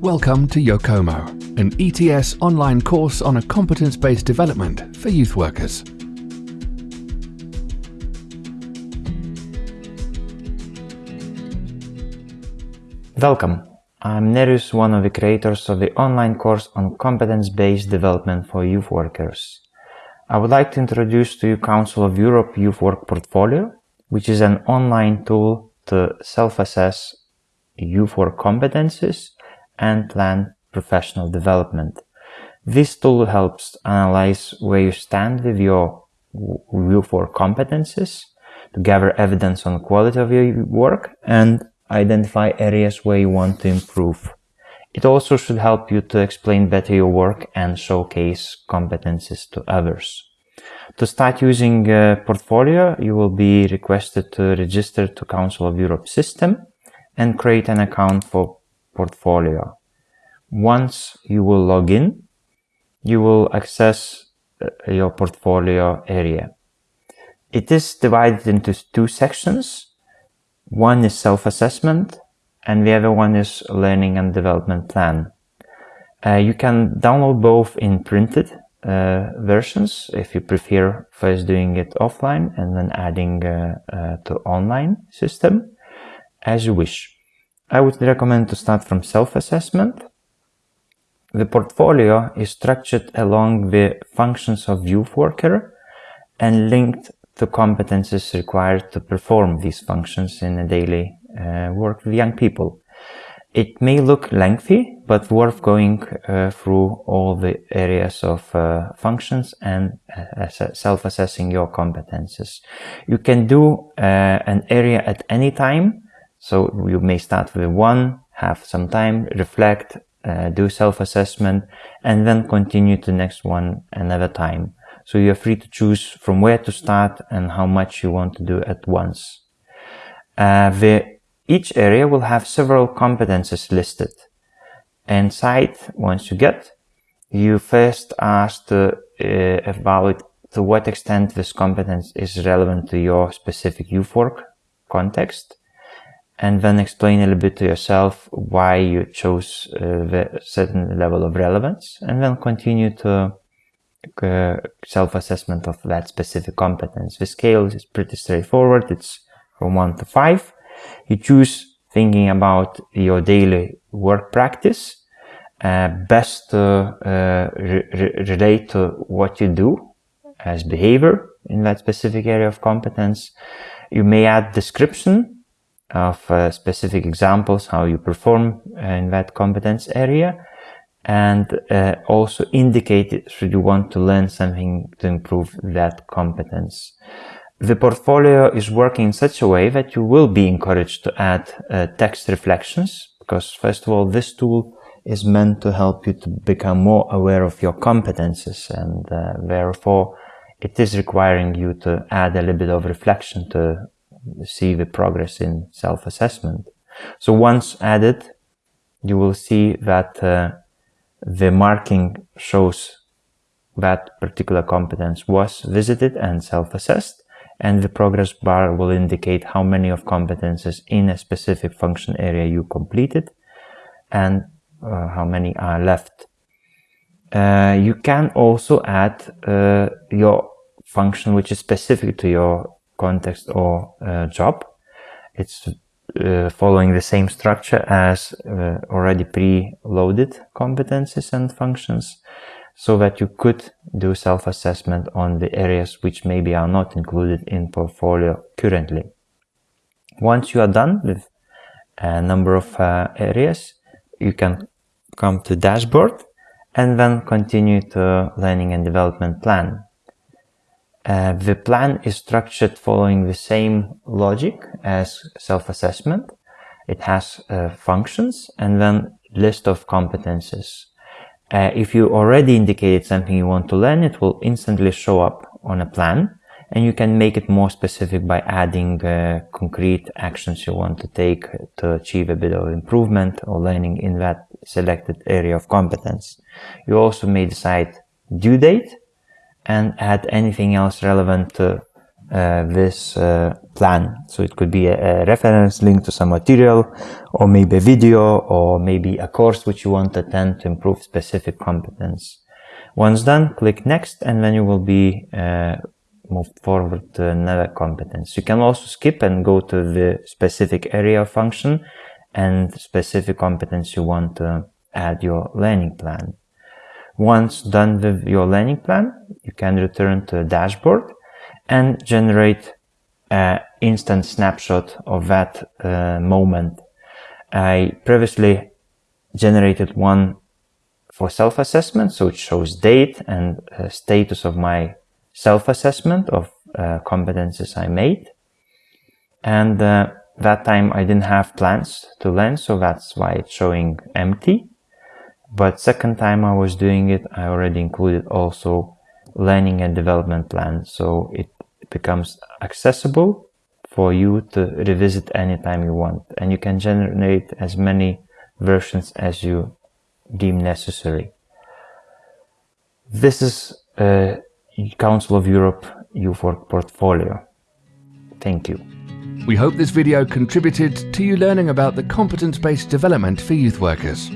Welcome to Yokomo, an ETS online course on a competence-based development for youth workers. Welcome. I'm Nerijus, one of the creators of the online course on competence-based development for youth workers. I would like to introduce to you Council of Europe Youth Work Portfolio, which is an online tool to self-assess youth work competences and plan professional development. This tool helps analyze where you stand with your youth work competences, to gather evidence on the quality of your work and identify areas where you want to improve. It also should help you to explain better your work and showcase competences to others. To start using a Portfolio, you will be requested to register to Council of Europe system and create an account for Portfolio. Once you will log in, you will access uh, your portfolio area. It is divided into two sections one is self-assessment and the other one is learning and development plan. Uh, you can download both in printed uh, versions if you prefer first doing it offline and then adding uh, uh to online system as you wish. I would recommend to start from self-assessment. The portfolio is structured along the functions of youth worker and linked to competences required to perform these functions in a daily uh, work with young people. It may look lengthy, but worth going uh, through all the areas of uh, functions and uh, self-assessing your competences. You can do uh, an area at any time. So you may start with one, have some time, reflect, uh, do self-assessment, and then continue to the next one another time. So you're free to choose from where to start and how much you want to do at once. Uh, the, each area will have several competences listed. Inside, once you get, you first ask uh, evaluate to what extent this competence is relevant to your specific youth work context and then explain a little bit to yourself why you chose uh, the certain level of relevance and then continue to uh, self-assessment of that specific competence. The scale is pretty straightforward. It's from 1 to 5. You choose thinking about your daily work practice, uh, best to uh, re relate to what you do as behavior in that specific area of competence. You may add description of uh, specific examples, how you perform in that competence area and uh, also indicate should you want to learn something to improve that competence. The portfolio is working in such a way that you will be encouraged to add uh, text reflections because first of all this tool is meant to help you to become more aware of your competences and uh, therefore it is requiring you to add a little bit of reflection to see the progress in self-assessment. So once added, you will see that uh, the marking shows that particular competence was visited and self-assessed and the progress bar will indicate how many of competences in a specific function area you completed and uh, how many are left. Uh, you can also add uh, your function which is specific to your context or uh, job. It's uh, following the same structure as uh, already pre-loaded competencies and functions so that you could do self-assessment on the areas which maybe are not included in portfolio currently. Once you are done with a number of uh, areas, you can come to dashboard and then continue to learning and development plan. Uh, the plan is structured following the same logic as self-assessment. It has uh, functions and then list of competences. Uh, if you already indicated something you want to learn, it will instantly show up on a plan and you can make it more specific by adding uh, concrete actions you want to take to achieve a bit of improvement or learning in that selected area of competence. You also may decide due date and add anything else relevant to uh, this uh, plan. So it could be a, a, reference link to some material or maybe a video or maybe a course which you want to attend to improve specific competence. Once done, click next and then you will be uh, moved forward to another competence. You can also skip and go to the specific area function and specific competence you want to add your learning plan. Once done with your learning plan, you can return to the dashboard and generate an instant snapshot of that uh, moment. I previously generated one for self-assessment, so it shows date and uh, status of my self-assessment of uh, competences I made. And uh, that time I didn't have plans to learn, so that's why it's showing empty. But second time I was doing it, I already included also learning and development plan. So it becomes accessible for you to revisit anytime you want. And you can generate as many versions as you deem necessary. This is a Council of Europe Youth Work portfolio. Thank you. We hope this video contributed to you learning about the competence-based development for youth workers.